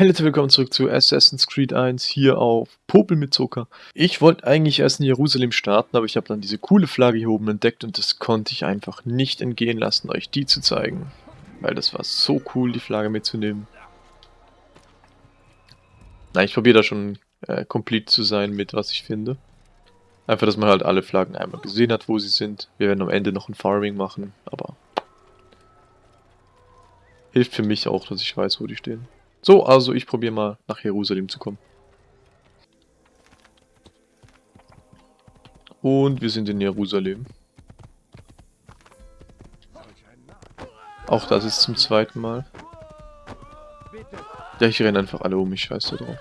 Und willkommen zurück zu Assassin's Creed 1 hier auf Popel mit Zucker. Ich wollte eigentlich erst in Jerusalem starten, aber ich habe dann diese coole Flagge hier oben entdeckt und das konnte ich einfach nicht entgehen lassen, euch die zu zeigen. Weil das war so cool, die Flagge mitzunehmen. Na, ich probiere da schon äh, komplett zu sein mit, was ich finde. Einfach, dass man halt alle Flaggen einmal gesehen hat, wo sie sind. Wir werden am Ende noch ein Farming machen, aber... Hilft für mich auch, dass ich weiß, wo die stehen. So, also ich probiere mal nach Jerusalem zu kommen. Und wir sind in Jerusalem. Auch das ist zum zweiten Mal. Ja, ich renne einfach alle um, ich scheiße drauf.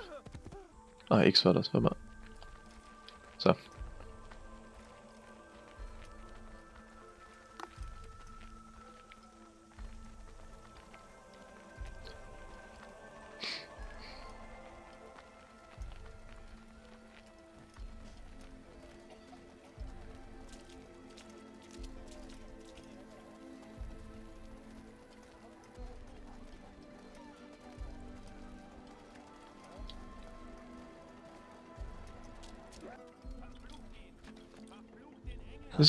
Ah, X war das, warte mal. So.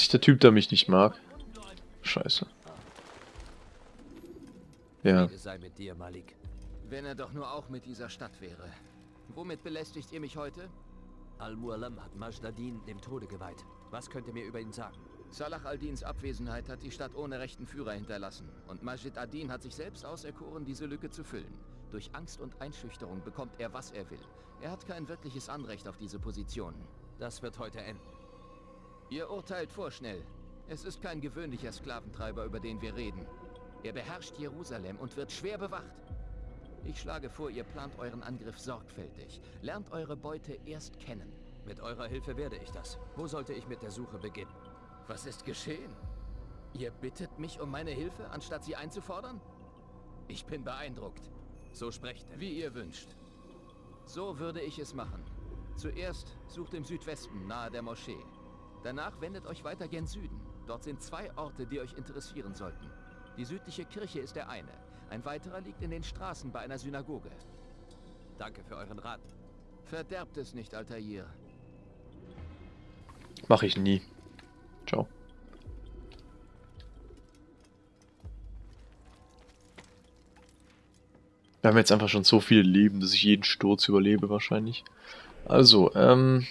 Ist der Typ, der mich nicht mag. Scheiße. Ja. Dir, Wenn er doch nur auch mit dieser Stadt wäre. Womit belästigt ihr mich heute? Al-Mualam hat Majdadin dem Tode geweiht. Was könnt ihr mir über ihn sagen? Salah al-Dins Abwesenheit hat die Stadt ohne rechten Führer hinterlassen. Und Majid ad-Din hat sich selbst auserkoren, diese Lücke zu füllen. Durch Angst und Einschüchterung bekommt er, was er will. Er hat kein wirkliches Anrecht auf diese Position. Das wird heute enden. Ihr urteilt vorschnell. Es ist kein gewöhnlicher Sklaventreiber, über den wir reden. Er beherrscht Jerusalem und wird schwer bewacht. Ich schlage vor, ihr plant euren Angriff sorgfältig. Lernt eure Beute erst kennen. Mit eurer Hilfe werde ich das. Wo sollte ich mit der Suche beginnen? Was ist geschehen? Ihr bittet mich um meine Hilfe, anstatt sie einzufordern? Ich bin beeindruckt. So sprecht er. Wie ihr wünscht. So würde ich es machen. Zuerst sucht im Südwesten, nahe der Moschee. Danach wendet euch weiter gen Süden. Dort sind zwei Orte, die euch interessieren sollten. Die südliche Kirche ist der eine. Ein weiterer liegt in den Straßen bei einer Synagoge. Danke für euren Rat. Verderbt es nicht, Altair. Mach ich nie. Ciao. Wir haben jetzt einfach schon so viele Leben, dass ich jeden Sturz überlebe wahrscheinlich. Also, ähm...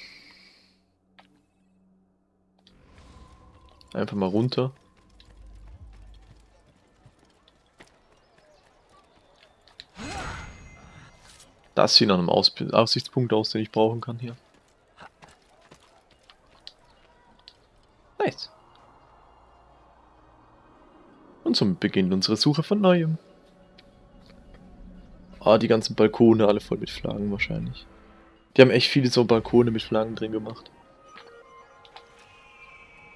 Einfach mal runter. Das sieht nach einem Aus Aussichtspunkt aus, den ich brauchen kann hier. Nice. Und somit beginnt unsere Suche von Neuem. Ah, die ganzen Balkone alle voll mit Flaggen wahrscheinlich. Die haben echt viele so Balkone mit Flaggen drin gemacht.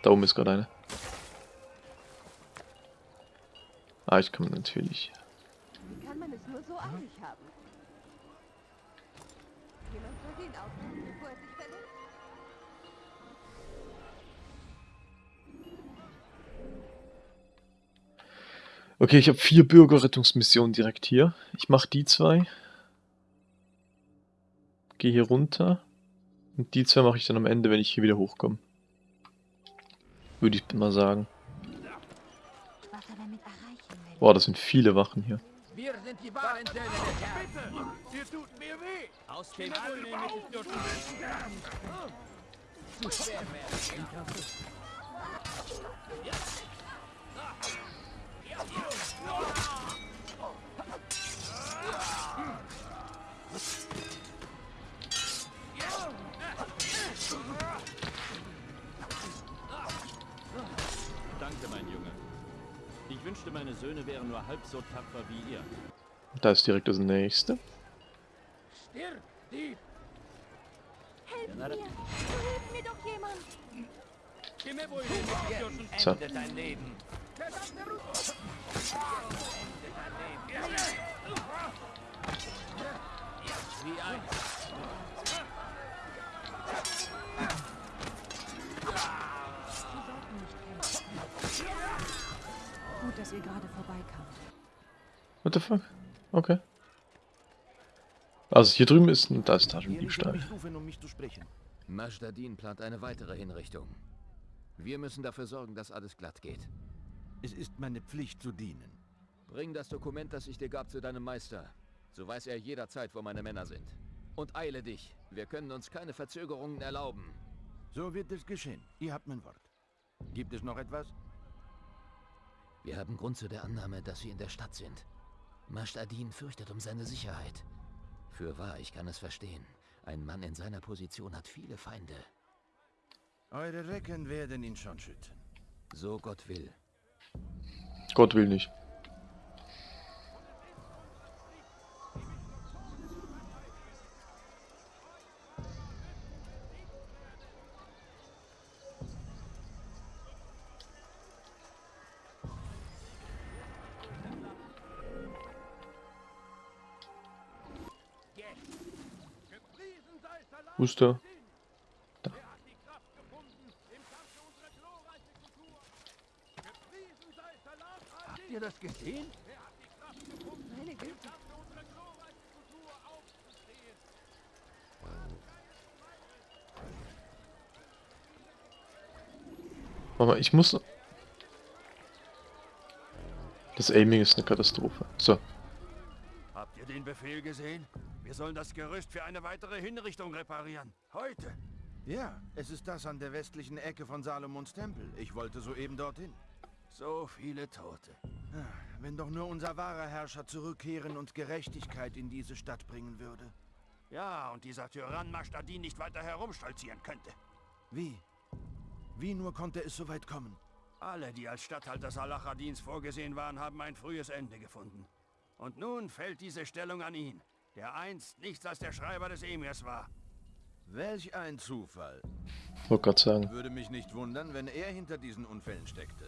Da oben ist gerade eine. Ah, ich kann natürlich. Kann man es nur so eilig haben? Jemand soll ihn aufnehmen, bevor er sich verletzt? Okay, ich habe vier Bürgerrettungsmissionen direkt hier. Ich mache die zwei. Gehe hier runter. Und die zwei mache ich dann am Ende, wenn ich hier wieder hochkomme. Würde ich mal sagen. Boah, das sind viele Wachen hier. Wir sind die wahren Söhne des Herrn. Bitte, ihr tut mir weh. Aus dem Zu schwer wünschte, meine Söhne wären nur halb so tapfer wie ihr. Da ist direkt das nächste. Stirb, Dieb! Helf mir! Hilf mir doch jemand! So. Ende dein Leben! Wie! Dass ihr gerade vorbeikamt. What the fuck? Okay. Also hier drüben ist ein, da ist ist Taschendiebstahl. mich rufen, um mich zu sprechen. Majdadin plant eine weitere Hinrichtung. Wir müssen dafür sorgen, dass alles glatt geht. Es ist meine Pflicht zu dienen. Bring das Dokument, das ich dir gab, zu deinem Meister. So weiß er jederzeit, wo meine Männer sind. Und eile dich. Wir können uns keine Verzögerungen erlauben. So wird es geschehen. Ihr habt mein Wort. Gibt es noch etwas? Wir haben Grund zu der Annahme, dass Sie in der Stadt sind. Majdadin fürchtet um seine Sicherheit. Für wahr, ich kann es verstehen. Ein Mann in seiner Position hat viele Feinde. Eure Recken werden ihn schon schützen. So Gott will. Gott will nicht. Wo ist der? Habt ihr das gesehen? Warte mal, ich muss... Das Aiming ist eine Katastrophe. So. Habt ihr den Befehl gesehen? Wir sollen das Gerüst für eine weitere Hinrichtung reparieren. Heute. Ja, es ist das an der westlichen Ecke von Salomons Tempel. Ich wollte soeben dorthin. So viele Tote. Ah, Wenn doch nur unser wahrer Herrscher zurückkehren und Gerechtigkeit in diese Stadt bringen würde. Ja, und dieser Tyrann Mashtadin nicht weiter herumstolzieren könnte. Wie? Wie nur konnte es so weit kommen? Alle, die als Statthalter Salachadins vorgesehen waren, haben ein frühes Ende gefunden. Und nun fällt diese Stellung an ihn, der einst nichts als der Schreiber des Emirs war. Welch ein Zufall. Wollte gerade sagen. Würde mich nicht wundern, wenn er hinter diesen Unfällen steckte.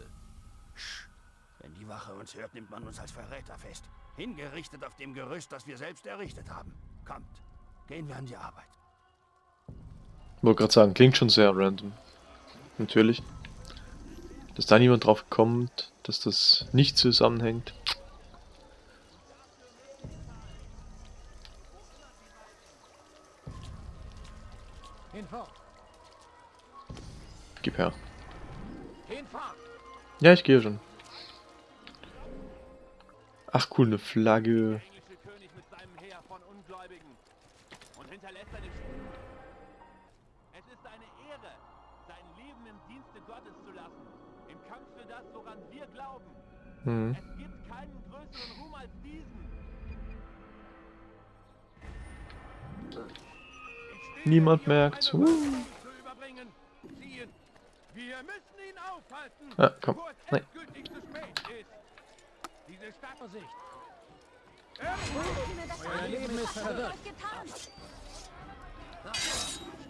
Wenn die Wache uns hört, nimmt man uns als Verräter fest. Hingerichtet auf dem Gerüst, das wir selbst errichtet haben. Kommt, gehen wir an die Arbeit. Wollte gerade sagen, klingt schon sehr random. Natürlich. Dass da niemand drauf kommt, dass das nicht zusammenhängt. Gib her. Ja, ich gehe schon. Ach cool, eine Flagge. Sch Es ist eine Ehre, sein Leben im Dienste Gottes zu lassen, im Kampf für das, woran wir glauben. Es gibt keinen größeren Ruhm als diesen. Niemand merkt's. Uh. zu. Verwirrt. euch getan?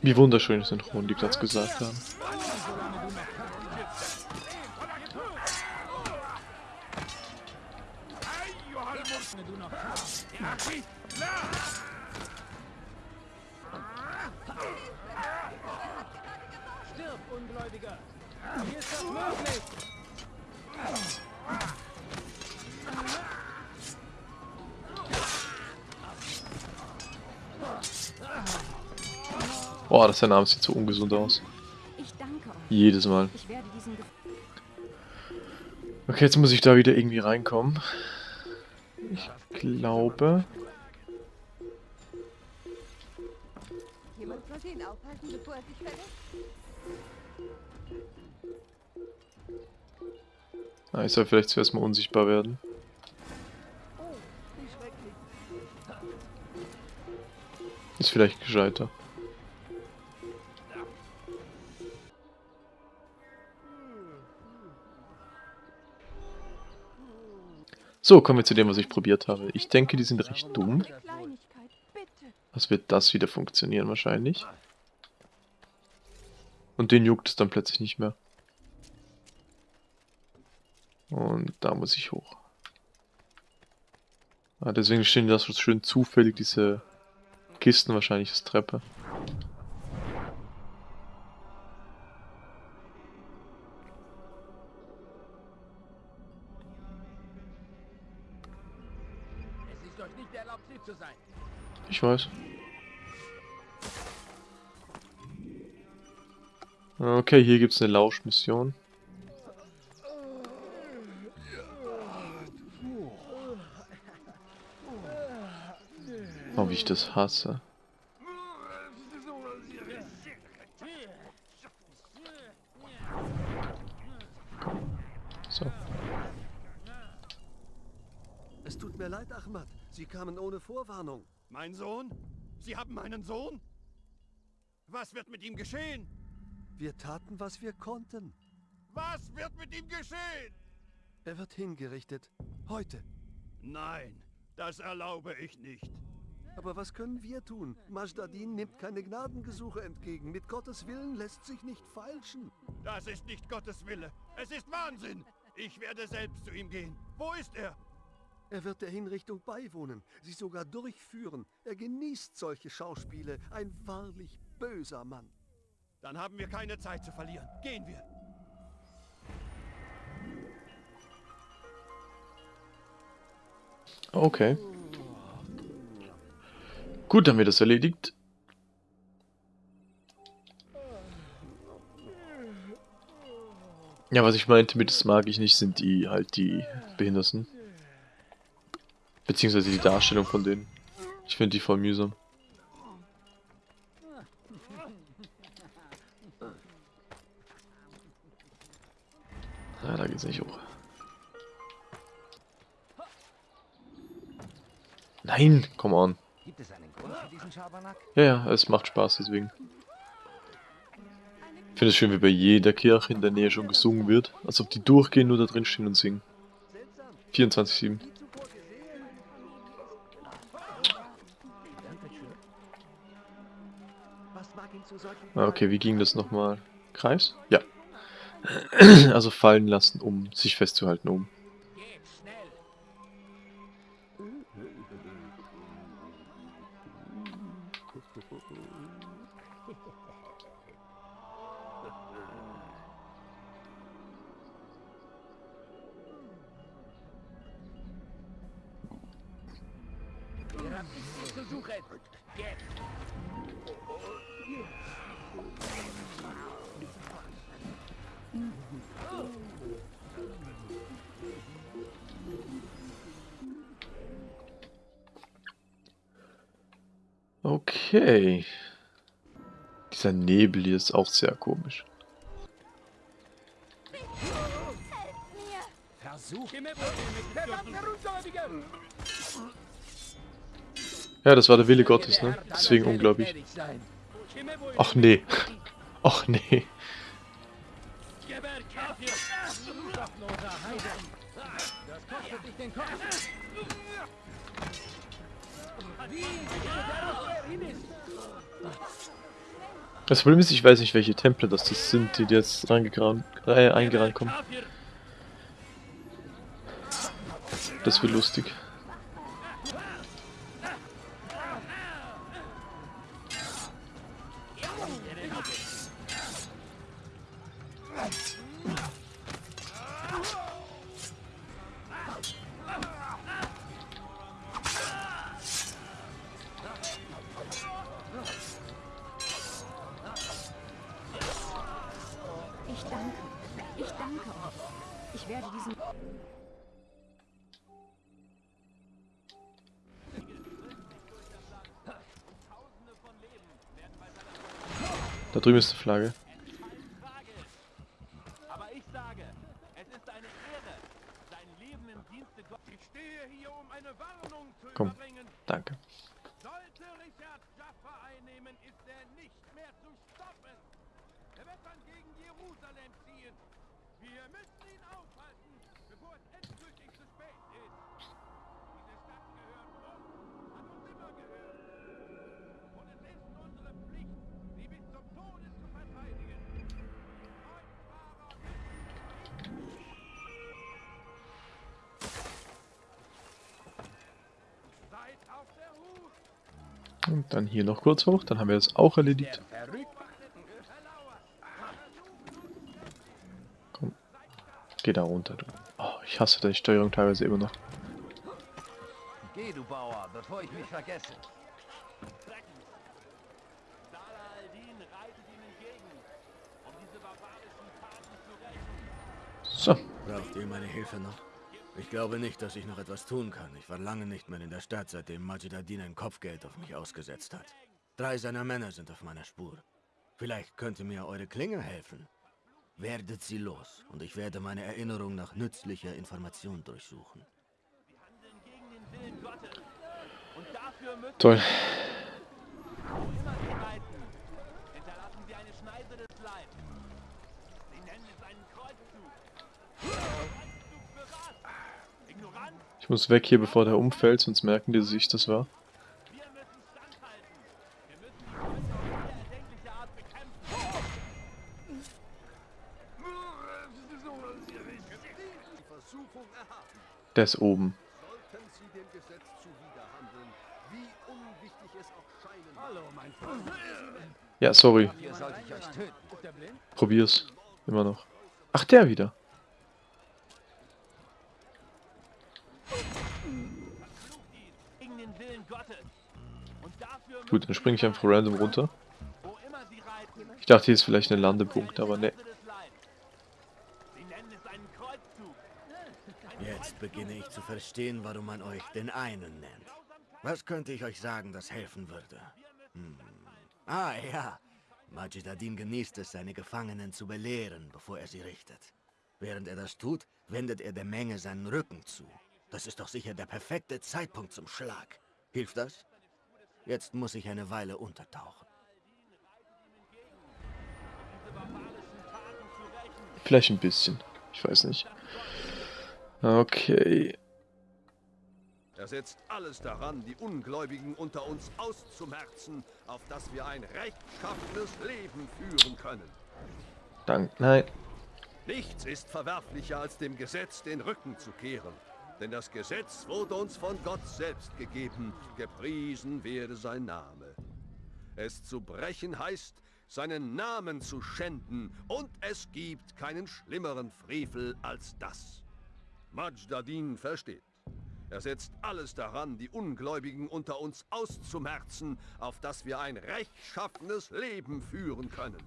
Wie wunderschön synchron die gerade gesagt haben. Boah, das Name sieht so ungesund aus. Jedes Mal. Okay, jetzt muss ich da wieder irgendwie reinkommen. Ich glaube. Ah, ich soll vielleicht zuerst mal unsichtbar werden. Oh. Ist vielleicht gescheiter. So, kommen wir zu dem, was ich probiert habe. Ich denke, die sind recht dumm. Was wird das wieder funktionieren wahrscheinlich? Und den juckt es dann plötzlich nicht mehr. Und da muss ich hoch. Ah, deswegen stehen da so schön zufällig diese Kisten wahrscheinlich als Treppe. Euch nicht erlaubt, sie zu sein. Ich weiß. Okay, hier gibt's eine Lauschmission. Oh, wie ich das hasse. So. Es tut mir leid, Ahmad. Sie kamen ohne Vorwarnung. Mein Sohn? Sie haben meinen Sohn? Was wird mit ihm geschehen? Wir taten, was wir konnten. Was wird mit ihm geschehen? Er wird hingerichtet. Heute. Nein, das erlaube ich nicht. Aber was können wir tun? Majdadin nimmt keine Gnadengesuche entgegen. Mit Gottes Willen lässt sich nicht feilschen. Das ist nicht Gottes Wille. Es ist Wahnsinn. Ich werde selbst zu ihm gehen. Wo ist er? Er wird der Hinrichtung beiwohnen, sie sogar durchführen. Er genießt solche Schauspiele. Ein wahrlich böser Mann. Dann haben wir keine Zeit zu verlieren. Gehen wir. Okay. Gut, dann wird das erledigt. Ja, was ich meinte mit das mag ich nicht, sind die halt die Behinderten. Beziehungsweise die Darstellung von denen. Ich finde die voll mühsam. Ah, da geht's nicht hoch. Nein, come on. Ja, ja, es macht Spaß deswegen. Ich finde es schön, wie bei jeder Kirche in der Nähe schon gesungen wird. Als ob die durchgehen, nur da drin stehen und singen. 24-7. Okay, wie ging das nochmal? Kreis? Ja. Also fallen lassen, um sich festzuhalten, um. Okay. Dieser Nebel hier ist auch sehr komisch. Ja, das war der Wille Gottes, ne? Deswegen unglaublich. Ach nee. Ach nee. Das kostet dich den Kopf. Das Problem ist, ich weiß nicht, welche Tempel das, sind, die jetzt reingerannt, äh, kommen. Das wird lustig. Um eine Warnung zu Komm. überbringen. Danke. Sollte Richard Jaffa einnehmen, ist er nicht mehr zu stoppen. Er wird dann gegen Jerusalem ziehen. Wir müssen ihn aufhalten, Dann hier noch kurz hoch, dann haben wir das auch erledigt. Komm, geh da runter, du. Oh, ich hasse deine Steuerung teilweise immer noch. Geh, du Bauer, bevor ich mich vergesse. So. Braucht ihr meine Hilfe noch? Ich glaube nicht, dass ich noch etwas tun kann. Ich war lange nicht mehr in der Stadt, seitdem Majid ein Kopfgeld auf mich ausgesetzt hat. Drei seiner Männer sind auf meiner Spur. Vielleicht könnte mir eure Klinge helfen. Werdet sie los und ich werde meine Erinnerung nach nützlicher Information durchsuchen. Gegen den Willen Gottes. Und dafür müssen toll. wo immer sie reiten, hinterlassen sie eine Schneise des Leibs. Sie nennen es einen. Kreuzzug für was? Ignoranz? Ich muss weg hier, bevor der umfällt, sonst merken die, dass ich das war. Der ist oben. Ja, sorry. Probier's. Immer noch. Ach, der wieder. Gut, dann springe ich einfach random runter. Ich dachte, hier ist vielleicht ein Landepunkt, aber ne. Jetzt beginne ich zu verstehen, warum man euch den einen nennt. Was könnte ich euch sagen, das helfen würde? Hm. Ah ja, Majid ad-Din genießt es, seine Gefangenen zu belehren, bevor er sie richtet. Während er das tut, wendet er der Menge seinen Rücken zu. Das ist doch sicher der perfekte Zeitpunkt zum Schlag. Hilft das? Jetzt muss ich eine Weile untertauchen. Vielleicht ein bisschen. Ich weiß nicht. Okay. Er setzt alles daran, die Ungläubigen unter uns auszumerzen, auf dass wir ein rechtschaffenes Leben führen können. Dank. Nein. Nichts ist verwerflicher, als dem Gesetz den Rücken zu kehren. Denn das Gesetz wurde uns von Gott selbst gegeben, gepriesen werde sein Name. Es zu brechen heißt, seinen Namen zu schänden, und es gibt keinen schlimmeren Frevel als das. Majdadin versteht. Er setzt alles daran, die Ungläubigen unter uns auszumerzen, auf dass wir ein rechtschaffenes Leben führen können.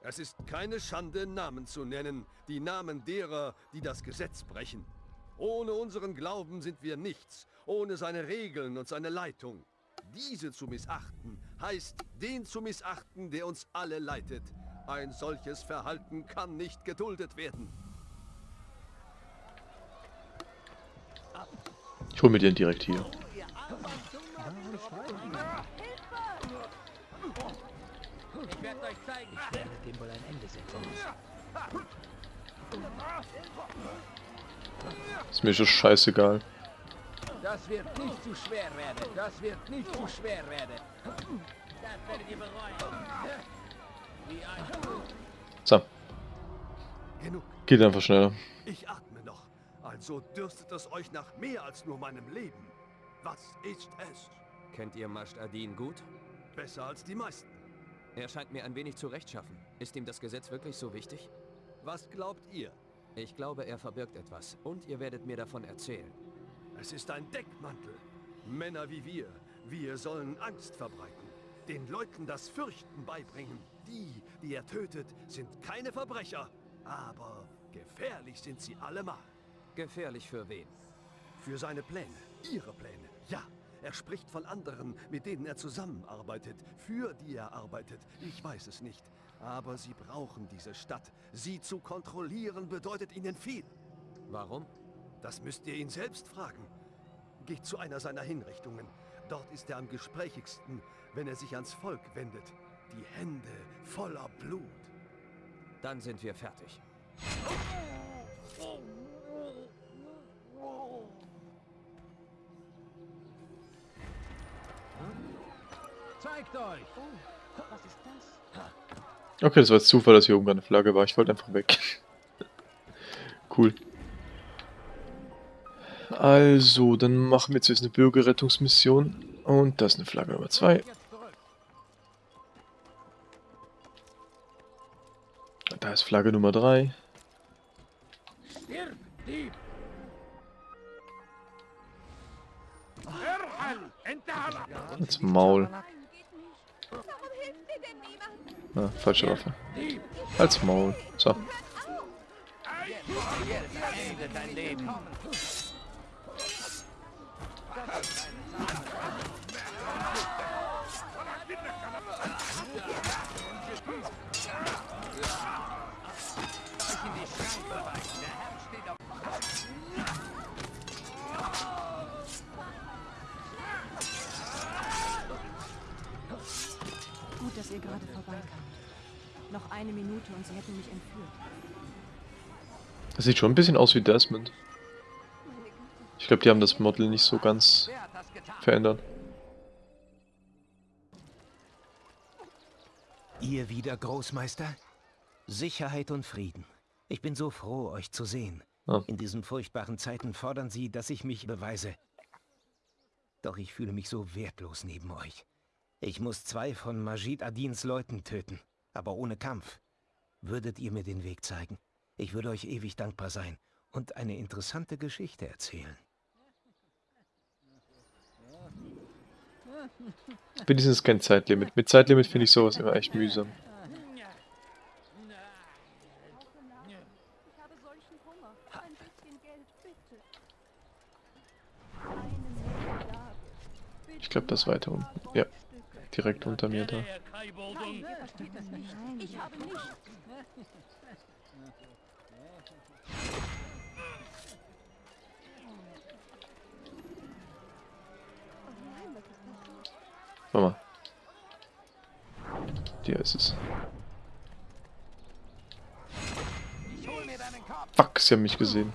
Es ist keine Schande, Namen zu nennen, die Namen derer, die das Gesetz brechen. Ohne unseren Glauben sind wir nichts, ohne seine Regeln und seine Leitung. Diese zu missachten, heißt den zu missachten, der uns alle leitet. Ein solches Verhalten kann nicht geduldet werden. Ich hol mir den direkt hier. Ich werde euch zeigen. Ich werde dem wohl ein Ende setzen. Ist mir schon scheißegal. Das wird nicht zu schwer werden. Das wird nicht zu schwer werden. Das werdet ihr bereuen. So, Genug, geht einfach schneller. ich atme noch. Also dürstet es euch nach mehr als nur meinem Leben. Was ist es? Kennt ihr Majd ad-Din gut? Besser als die meisten. Er scheint mir ein wenig zu rechtschaffen. Ist ihm das Gesetz wirklich so wichtig? Was glaubt ihr? Ich glaube, er verbirgt etwas. Und ihr werdet mir davon erzählen. Es ist ein Deckmantel. Männer wie wir, wir sollen Angst verbreiten. Den Leuten das Fürchten beibringen. Die, die er tötet, sind keine Verbrecher. Aber gefährlich sind sie allemal. Gefährlich für wen? Für seine Pläne, ihre Pläne, ja. Er spricht von anderen, mit denen er zusammenarbeitet, für die er arbeitet. Ich weiß es nicht. Aber sie brauchen diese Stadt. Sie zu kontrollieren bedeutet ihnen viel. Warum? Das müsst ihr ihn selbst fragen. Geht zu einer seiner Hinrichtungen. Dort ist er am gesprächigsten, wenn er sich ans Volk wendet. Die Hände voller Blut. Dann sind wir fertig. Zeigt euch. Okay, das war jetzt Zufall, dass hier oben eine Flagge war. Ich wollte einfach weg. cool. Also, dann machen wir jetzt eine Bürgerrettungsmission. Und das ist eine Flagge Nummer 2. Jetzt zurück. Da ist Flagge Nummer 3. Stirb, Dieb. Irrhan! Enterhala! Ins Maul. Nein, geht nicht. Warum hilft mir denn niemand? Ah, falsche Waffe. Als Maul. So. Dass ihr gerade vorbeikamt. Noch eine Minute und sie hätten mich entführt. Das sieht schon ein bisschen aus wie Desmond. Ich glaube, die haben das Model nicht so ganz verändert. Ihr wieder, Großmeister? Sicherheit und Frieden. Ich bin so froh, euch zu sehen. Ah. In diesen furchtbaren Zeiten fordern sie, dass ich mich beweise. Doch ich fühle mich so wertlos neben euch. Ich muss zwei von Majid Adins Leuten töten, aber ohne Kampf. Würdet ihr mir den Weg zeigen? Ich würde euch ewig dankbar sein und eine interessante Geschichte erzählen. Wenigstens kein Zeitlimit. Mit Zeitlimit finde ich sowas immer echt mühsam. Ich glaube, das weiter unten. Ja, direkt unter mir da. Mal. Hier ist es. Fuck, sie haben mich gesehen.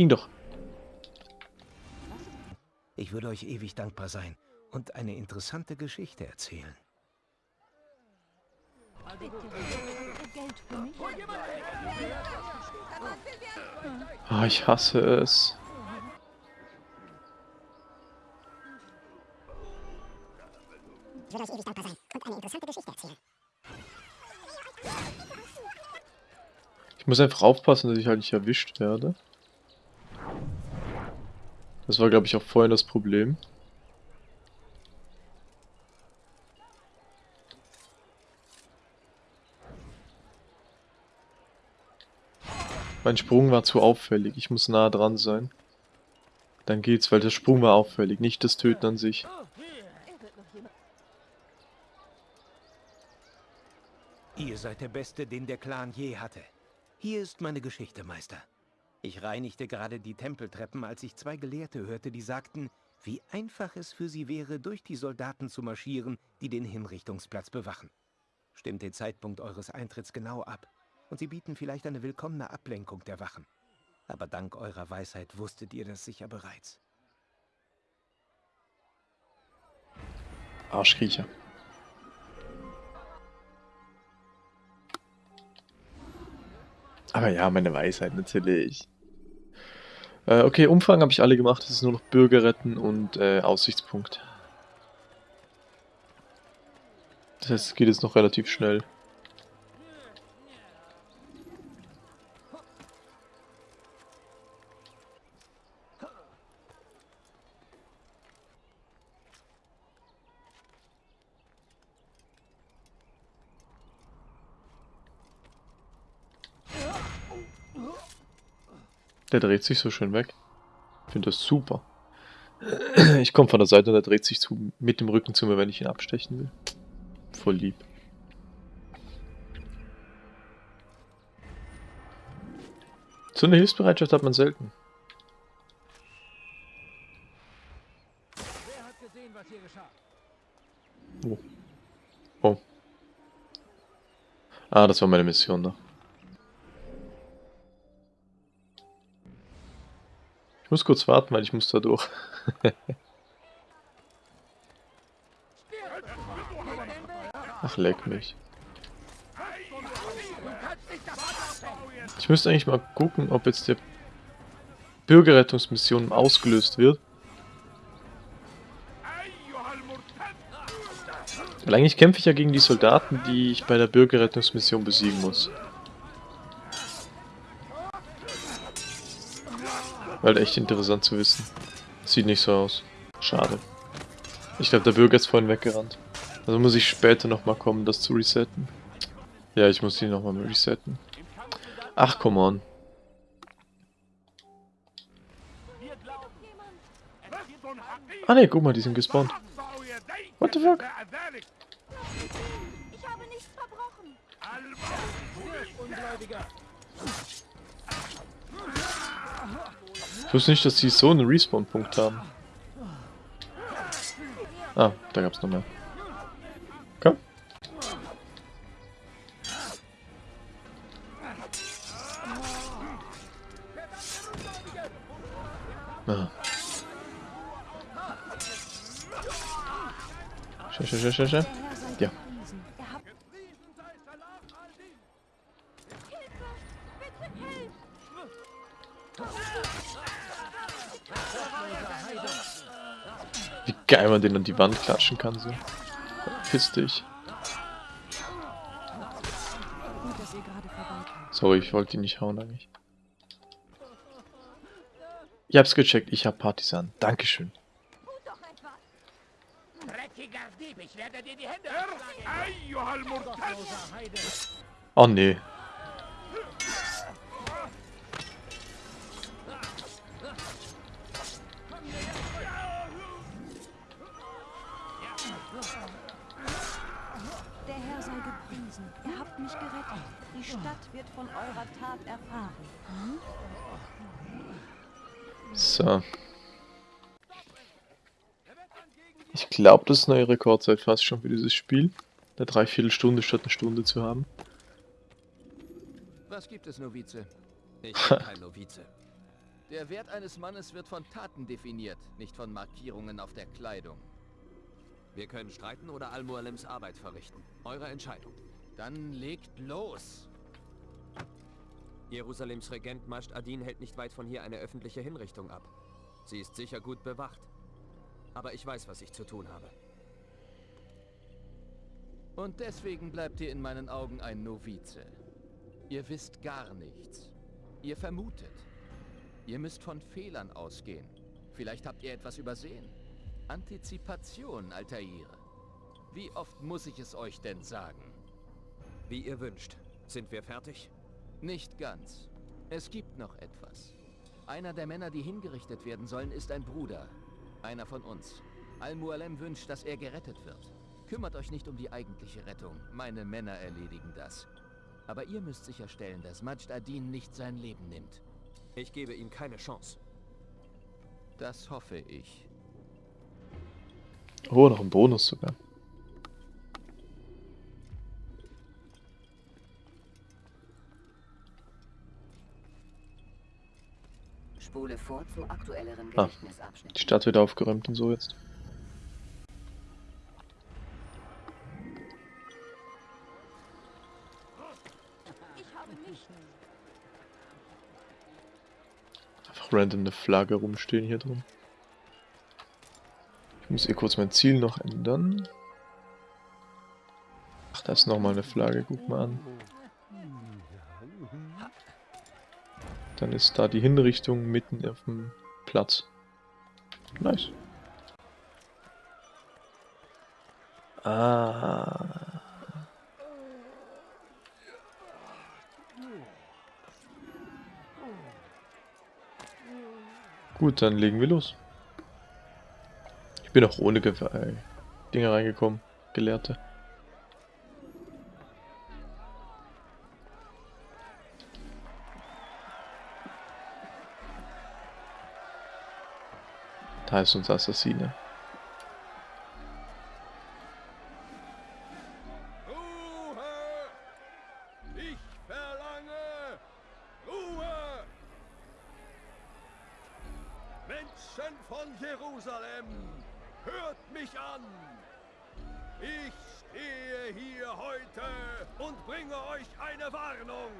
Ging doch. Ich würde euch ewig dankbar sein und eine interessante Geschichte erzählen. Bitte. Geld für mich? Ah, ich hasse es. Ich würde euch ewig dankbar sein und eine interessante Geschichte erzählen. Ich muss einfach aufpassen, dass ich halt nicht erwischt werde. Das war, glaube ich, auch vorhin das Problem. Mein Sprung war zu auffällig. Ich muss nah dran sein. Dann geht's, weil der Sprung war auffällig, nicht das Töten an sich. Ihr seid der Beste, den der Clan je hatte. Hier ist meine Geschichte, Meister. Ich reinigte gerade die Tempeltreppen, als ich zwei Gelehrte hörte, die sagten, wie einfach es für sie wäre, durch die Soldaten zu marschieren, die den Hinrichtungsplatz bewachen. Stimmt den Zeitpunkt eures Eintritts genau ab, und sie bieten vielleicht eine willkommene Ablenkung der Wachen. Aber dank eurer Weisheit wusstet ihr das sicher bereits. Arschkriecher. Aber ja, meine Weisheit natürlich. Äh, okay, Umfang habe ich alle gemacht. Es ist nur noch Bürger retten und äh, Aussichtspunkt. Das heißt, es geht jetzt noch relativ schnell. Der dreht sich so schön weg. Ich finde das super. Ich komme von der Seite und er dreht sich zu, mit dem Rücken zu mir, wenn ich ihn abstechen will. Voll lieb. So eine Hilfsbereitschaft hat man selten. Oh. Oh. Ah, das war meine Mission da. Ich muss kurz warten, weil ich muss da durch. Ach, leck mich. Ich müsste eigentlich mal gucken, ob jetzt der Bürgerrettungsmission ausgelöst wird. Weil eigentlich kämpfe ich ja gegen die Soldaten, die ich bei der Bürgerrettungsmission besiegen muss. Weil echt interessant zu wissen. Sieht nicht so aus. Schade. Ich glaube, der Bürger ist vorhin weggerannt. Also muss ich später nochmal kommen, das zu resetten. Ja, ich muss die nochmal resetten. Ach, come on. Ah ne, guck mal, die sind gespawnt. What the fuck? Ich wusste nicht, dass sie so einen Respawn-Punkt haben. Ah, da gab's noch mehr. Komm. Ah. Schau, schau, schau, schau, man den an die Wand klatschen kann, so. Piss dich. Sorry, ich wollte ihn nicht hauen eigentlich. Ich hab's gecheckt, ich hab Partisan. Dankeschön. Dreckiger Dieb, glaube, das ist neue Rekordzeit fast schon für dieses Spiel. Eine Dreiviertelstunde statt eine Stunde zu haben. Was gibt es, Novize? Ich bin kein Novize. Der Wert eines Mannes wird von Taten definiert, nicht von Markierungen auf der Kleidung. Wir können streiten oder Al-Mualems Arbeit verrichten. Eure Entscheidung. Dann legt los. Jerusalems Regent Mascht Adin hält nicht weit von hier eine öffentliche Hinrichtung ab. Sie ist sicher gut bewacht. Aber ich weiß, was ich zu tun habe. Und deswegen bleibt ihr in meinen Augen ein Novize. Ihr wisst gar nichts. Ihr vermutet. Ihr müsst von Fehlern ausgehen. Vielleicht habt ihr etwas übersehen. Antizipation, Altair. Wie oft muss ich es euch denn sagen? Wie ihr wünscht. Sind wir fertig? Nicht ganz. Es gibt noch etwas. Einer der Männer, die hingerichtet werden sollen, ist ein Bruder. Einer von uns. Al-Mualem wünscht, dass er gerettet wird. Kümmert euch nicht um die eigentliche Rettung. Meine Männer erledigen das. Aber ihr müsst sicherstellen, dass Majd Adin nicht sein Leben nimmt. Ich gebe ihm keine Chance. Das hoffe ich. Oh, noch ein Bonus sogar. Spule vor zum aktuelleren Ah, Gedächtnisabschnitt. die Stadt wird aufgeräumt und so jetzt. Ich habe nichts. Einfach random eine Flagge rumstehen hier drin. Ich muss hier kurz mein Ziel noch ändern. Ach, da ist nochmal eine Flagge, guck mal an. Dann ist da die Hinrichtung mitten auf dem Platz. Nice. Ah. Gut, dann legen wir los. Ich bin auch ohne Ge äh, Dinge reingekommen. Gelehrte. Bringe euch eine Warnung.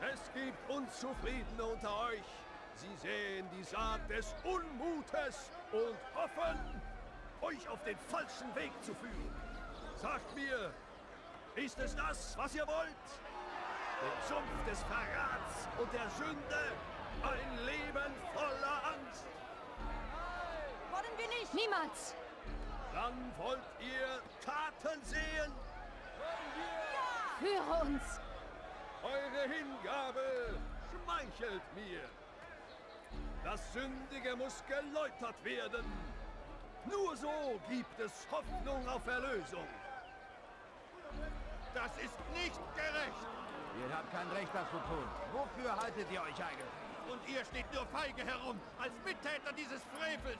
Es gibt Unzufriedene unter euch. Sie sehen die Saat des Unmutes und hoffen, euch auf den falschen Weg zu führen. Sagt mir, ist es das, was ihr wollt? Den Sumpf des Verrats und der Sünde Ein Leben voller Angst. Wollen wir nicht! Niemals! Dann wollt ihr Taten sehen? Führe uns! Eure Hingabe schmeichelt mir. Das Sündige muss geläutert werden. Nur so gibt es Hoffnung auf Erlösung. Das ist nicht gerecht. Ihr habt kein Recht, das zu tun. Wofür haltet ihr euch eigentlich? Und ihr steht nur feige herum, als Mittäter dieses Frevels.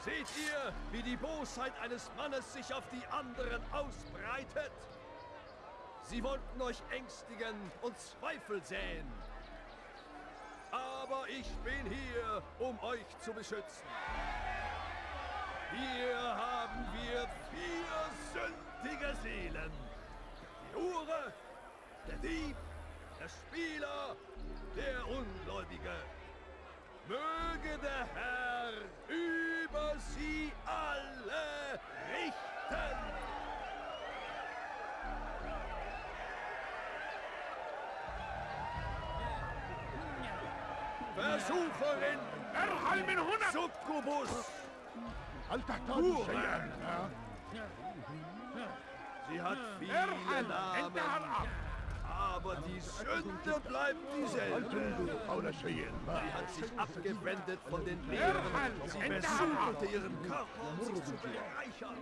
Seht ihr, wie die Bosheit eines Mannes sich auf die anderen ausbreitet? Sie wollten euch ängstigen und Zweifel säen. Aber ich bin hier, um euch zu beschützen. Hier haben wir vier sündige Seelen. Die Hure, der Dieb, der Spieler, der Ungläubige. Möge der Herr über sie alle richten. Versucherin! ارحل من هنا! Succubus! هل تحتاج شيئا؟ Sie hat viele ارحل! انتهى Namen, الأمر! aber die Sünde bleibt dieselbe. حول شيء ما Sie hat sich abgewendet von den Lehren. Sie versuchte ihren Körper, um sich zu bereichern.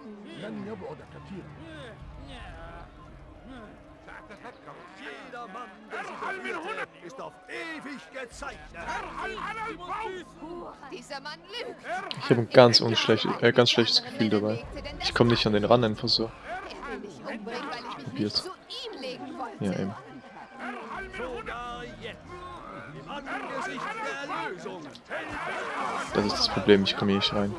Jeder Mann, der sie ist auf ewig gezeichnet. Ich habe ein ganz, unschlecht, äh, ganz schlechtes Gefühl dabei. Ich komme nicht an den Rand einfach so. Probiert. Ja, eben. Das ist das Problem, ich komme hier nicht rein.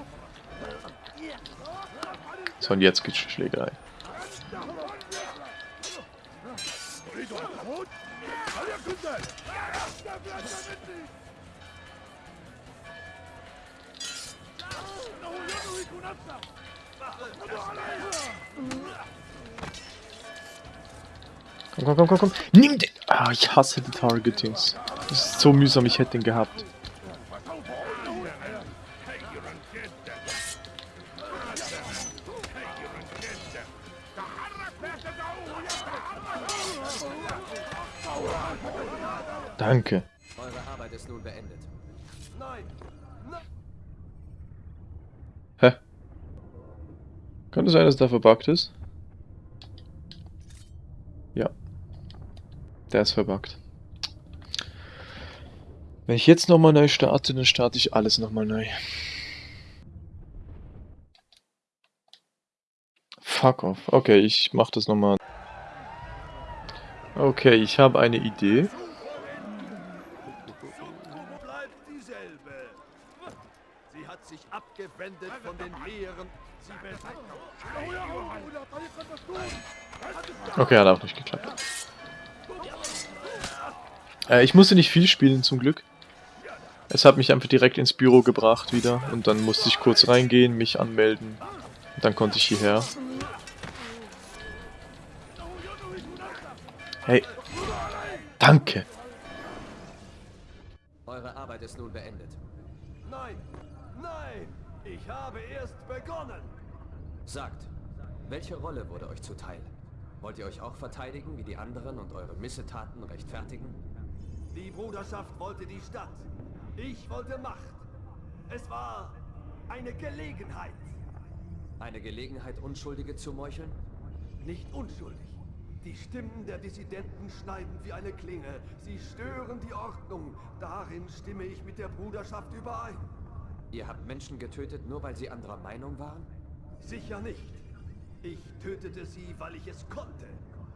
So, und jetzt geht's Schlägerei. Verwundet! Komm, komm, komm, komm, komm. Nimm den. Ah, ich hasse die Targetings. Das ist so mühsam, ich hätte ihn gehabt. Danke. Eure Arbeit ist nun beendet. Nein, nein. Hä? Könnte sein, dass der verbuggt ist? Ja. Der ist verbuggt. Wenn ich jetzt nochmal neu starte, dann starte ich alles nochmal neu. Fuck off. Okay, ich mach das nochmal. Okay, ich habe eine Idee. bleibt dieselbe. Sie hat sich abgewendet von den Lehren. Okay, hat auch nicht geklappt. Äh, ich musste nicht viel spielen zum Glück. Es hat mich einfach direkt ins Büro gebracht wieder und dann musste ich kurz reingehen, mich anmelden. Und dann konnte ich hierher. Hey. Danke. Eure Arbeit ist nun beendet. Ich habe erst begonnen. Sagt, welche Rolle wurde euch zuteil? Wollt ihr euch auch verteidigen wie die anderen und eure Missetaten rechtfertigen? Die Bruderschaft wollte die Stadt. Ich wollte Macht. Es war eine Gelegenheit. Eine Gelegenheit, Unschuldige zu meucheln? Nicht unschuldig. Die Stimmen der Dissidenten schneiden wie eine Klinge. Sie stören die Ordnung. Darin stimme ich mit der Bruderschaft überein. Ihr habt Menschen getötet, nur weil sie anderer Meinung waren? Sicher nicht. Ich tötete sie, weil ich es konnte.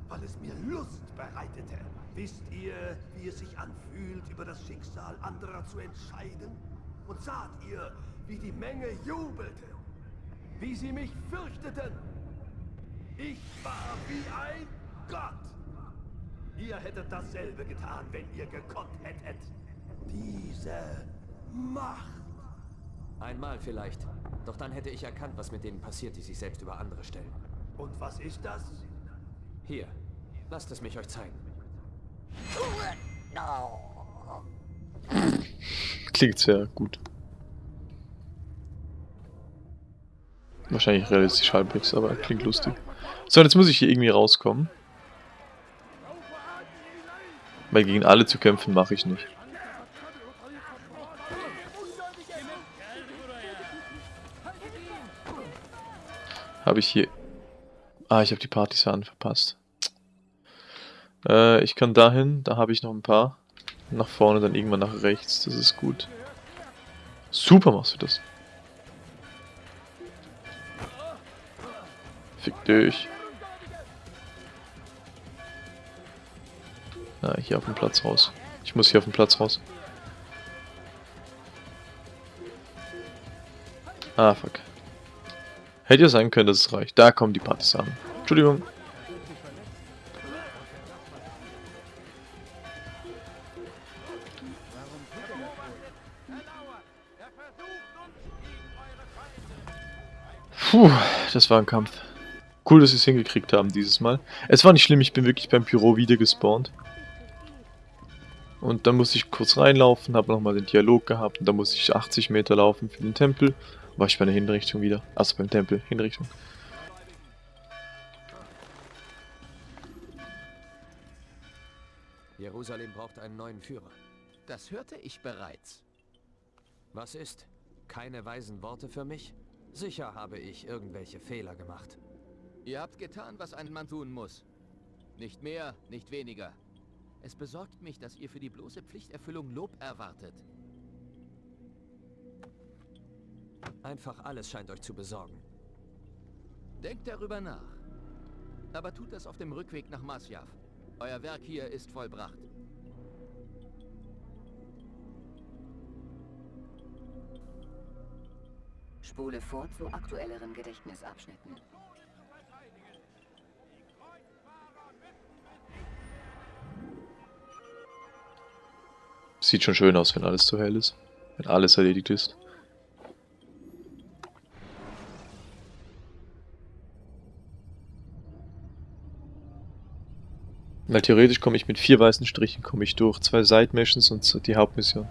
Weil es mir Lust bereitete. Wisst ihr, wie es sich anfühlt, über das Schicksal anderer zu entscheiden? Und saht ihr, wie die Menge jubelte? Wie sie mich fürchteten? Ich war wie ein Gott. Ihr hättet dasselbe getan, wenn ihr gekonnt hättet. Diese Macht. Einmal vielleicht. Doch dann hätte ich erkannt, was mit denen passiert, die sich selbst über andere stellen. Und was ist das? Hier, lasst es mich euch zeigen. Klingt sehr gut. Wahrscheinlich realistisch halbwegs, aber klingt lustig. So, jetzt muss ich hier irgendwie rauskommen. Weil gegen alle zu kämpfen mache ich nicht. Habe ich hier... Ah, ich habe die Partisanen verpasst. Äh, ich kann dahin, da habe ich noch ein paar. Nach vorne, dann irgendwann nach rechts, das ist gut. Super machst du das. Fick dich. Ah, hier auf dem Platz raus. Ich muss hier auf dem Platz raus. Ah, fuck. Hätte ja sein können, dass es reicht. Da kommen die Partisanen. Entschuldigung. Puh, das war ein Kampf. Cool, dass sie es hingekriegt haben dieses Mal. Es war nicht schlimm, ich bin wirklich beim Pyro wieder gespawnt. Und dann musste ich kurz reinlaufen, habe nochmal den Dialog gehabt und dann musste ich 80 Meter laufen für den Tempel. War ich bei der Hinrichtung wieder. Achso, beim Tempel, Hinrichtung. Jerusalem braucht einen neuen Führer. Das hörte ich bereits. Was ist? Keine weisen Worte für mich? Sicher habe ich irgendwelche Fehler gemacht. Ihr habt getan, was ein Mann tun muss. Nicht mehr, nicht weniger. Es besorgt mich, dass ihr für die bloße Pflichterfüllung Lob erwartet. Einfach alles scheint euch zu besorgen. Denkt darüber nach. Aber tut das auf dem Rückweg nach Masjav. Euer Werk hier ist vollbracht. Spule vor zu aktuelleren Gedächtnisabschnitten. Sieht schon schön aus, wenn alles zu hell ist. Wenn alles erledigt ist. Weil theoretisch komme ich mit vier weißen Strichen komme ich durch. Zwei Side-Missions und die Hauptmission.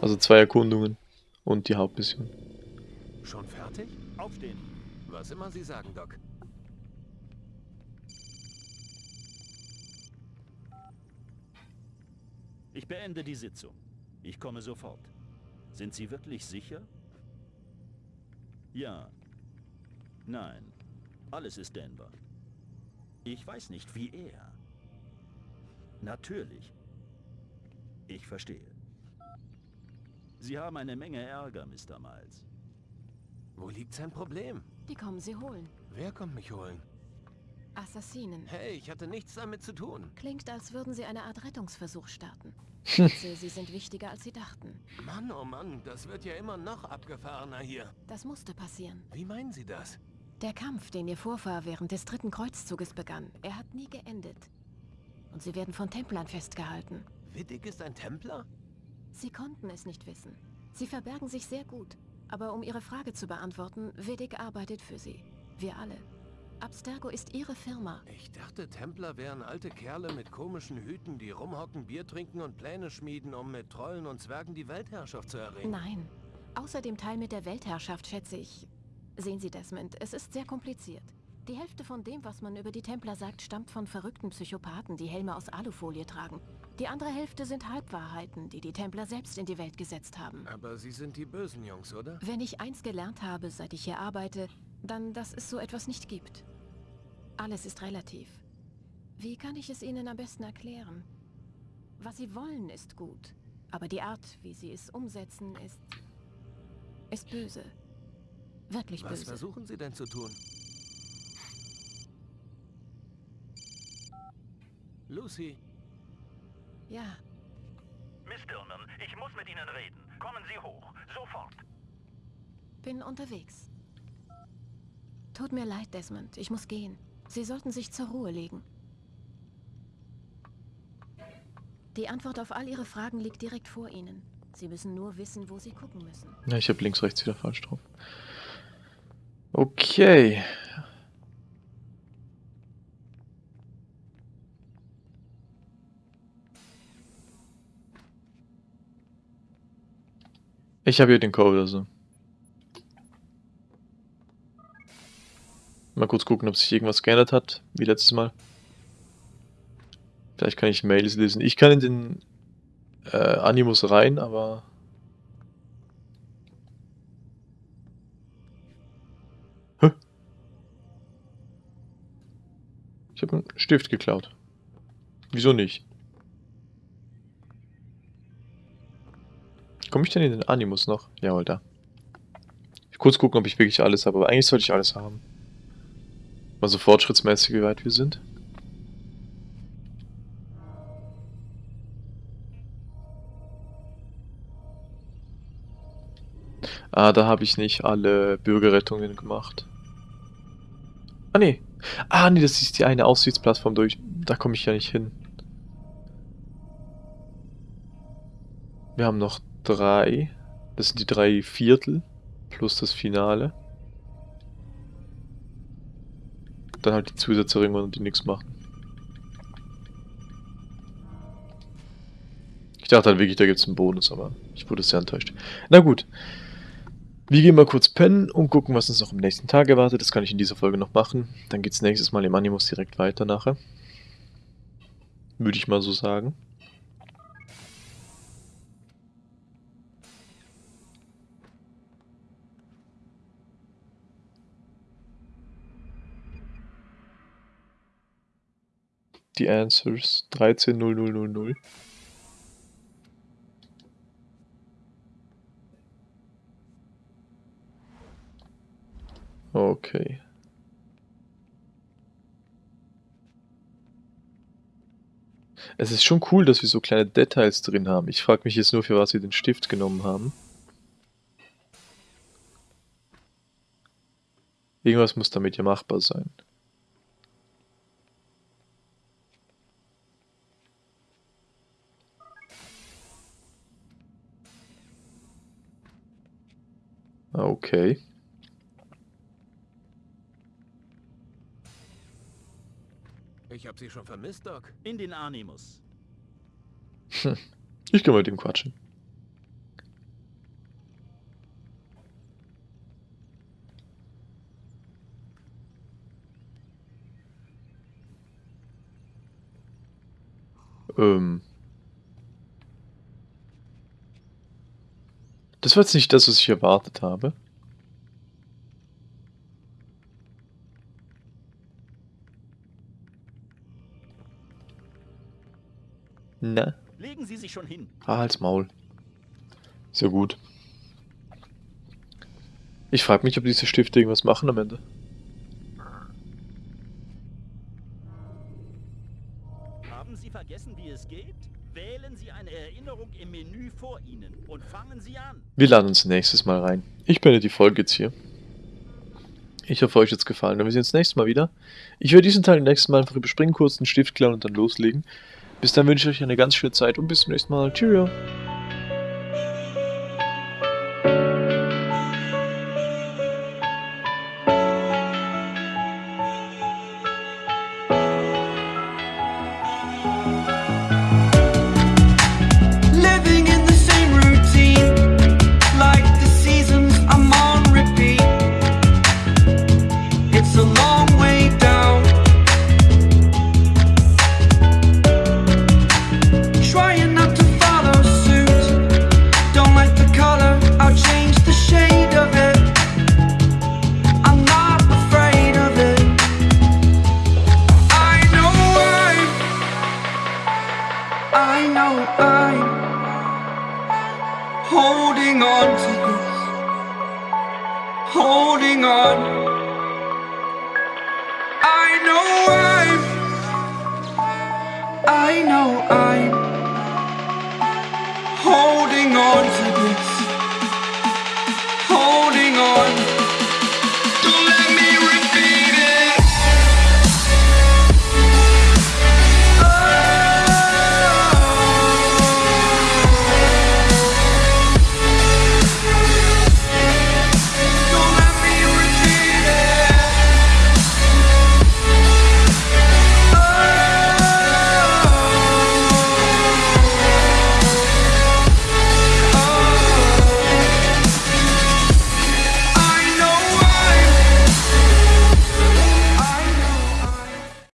Also zwei Erkundungen und die Hauptmission. Schon fertig? Aufstehen. Was immer Sie sagen, Doc. Ich beende die Sitzung. Ich komme sofort. Sind Sie wirklich sicher? Ja. Nein. Alles ist Denver. Ich weiß nicht, wie er. Natürlich. Ich verstehe. Sie haben eine Menge Ärger, Mr. Miles. Wo liegt sein Problem? Die kommen sie holen. Wer kommt mich holen? Assassinen. Hey, ich hatte nichts damit zu tun. Klingt, als würden sie eine Art Rettungsversuch starten. Schätze, sie sind wichtiger, als sie dachten. Mann, oh Mann, das wird ja immer noch abgefahrener hier. Das musste passieren. Wie meinen Sie das? Der Kampf, den ihr Vorfahr während des dritten Kreuzzuges begann, er hat nie geendet. Und sie werden von Templern festgehalten. Wittig ist ein Templer? Sie konnten es nicht wissen. Sie verbergen sich sehr gut. Aber um Ihre Frage zu beantworten, Vedic arbeitet für Sie. Wir alle. Abstergo ist Ihre Firma. Ich dachte, Templer wären alte Kerle mit komischen Hüten, die rumhocken, Bier trinken und Pläne schmieden, um mit Trollen und Zwergen die Weltherrschaft zu erringen. Nein. Außer dem Teil mit der Weltherrschaft schätze ich... Sehen Sie, Desmond, es ist sehr kompliziert. Die Hälfte von dem, was man über die Templer sagt, stammt von verrückten Psychopathen, die Helme aus Alufolie tragen. Die andere Hälfte sind Halbwahrheiten, die die Templer selbst in die Welt gesetzt haben. Aber Sie sind die bösen Jungs, oder? Wenn ich eins gelernt habe, seit ich hier arbeite, dann, dass es so etwas nicht gibt. Alles ist relativ. Wie kann ich es Ihnen am besten erklären? Was Sie wollen, ist gut. Aber die Art, wie Sie es umsetzen, ist... ist böse. Wirklich Was böse. versuchen Sie denn zu tun? Lucy, Ja, Miss Dillman, ich muss mit Ihnen reden. Kommen Sie hoch. Sofort. bin unterwegs. Tut mir leid, Desmond. Ich muss gehen. Sie sollten sich zur Ruhe legen. Die Antwort auf all Ihre Fragen liegt direkt vor Ihnen. Sie müssen nur wissen, wo Sie gucken müssen. Ja, ich habe links, rechts wieder falsch drauf. Okay. Ich habe hier den Code, also. Mal kurz gucken, ob sich irgendwas geändert hat, wie letztes Mal. Vielleicht kann ich Mails lesen. Ich kann in den äh, Animus rein, aber... Hä? Ich habe einen Stift geklaut. Wieso nicht? Komme ich denn in den Animus noch? Jawohl, da. Ich kurz gucken, ob ich wirklich alles habe, aber eigentlich sollte ich alles haben. Mal so fortschrittsmäßig, wie weit wir sind. Ah, da habe ich nicht alle Bürgerrettungen gemacht. Ah, nee. Ah, nee, das ist die eine Aussichtsplattform durch. Da komme ich ja nicht hin. Wir haben noch drei. Das sind die drei Viertel plus das Finale. Dann halt die Zusatzeringe, die nichts machen. Ich dachte halt wirklich, da gibt es einen Bonus, aber ich wurde sehr enttäuscht. Na gut. Wir gehen mal kurz pennen und gucken, was uns noch am nächsten Tag erwartet. Das kann ich in dieser Folge noch machen. Dann geht es nächstes Mal im Animus direkt weiter nachher. Würde ich mal so sagen. Die Answers 130000. Okay. Es ist schon cool, dass wir so kleine Details drin haben. Ich frage mich jetzt nur, für was wir den Stift genommen haben. Irgendwas muss damit ja machbar sein. Okay. Ich hab sie schon vermisst, Doc. In den Animus. Hm. Ich kann mit ihm quatschen. Ähm. Das war jetzt nicht das, was ich erwartet habe. Na? Legen Sie sich schon hin. Ah, halt's Maul. Sehr gut. Ich frage mich, ob diese Stifte irgendwas machen am Ende. Haben Sie vergessen, wie es geht? Wir laden uns nächstes Mal rein. Ich beende die Folge jetzt hier. Ich hoffe, euch hat es gefallen. Und wir sehen uns nächstes Mal wieder. Ich werde diesen Teil nächstes Mal einfach überspringen, kurz den Stift klauen und dann loslegen. Bis dann wünsche ich euch eine ganz schöne Zeit und bis zum nächsten Mal. Tschüss.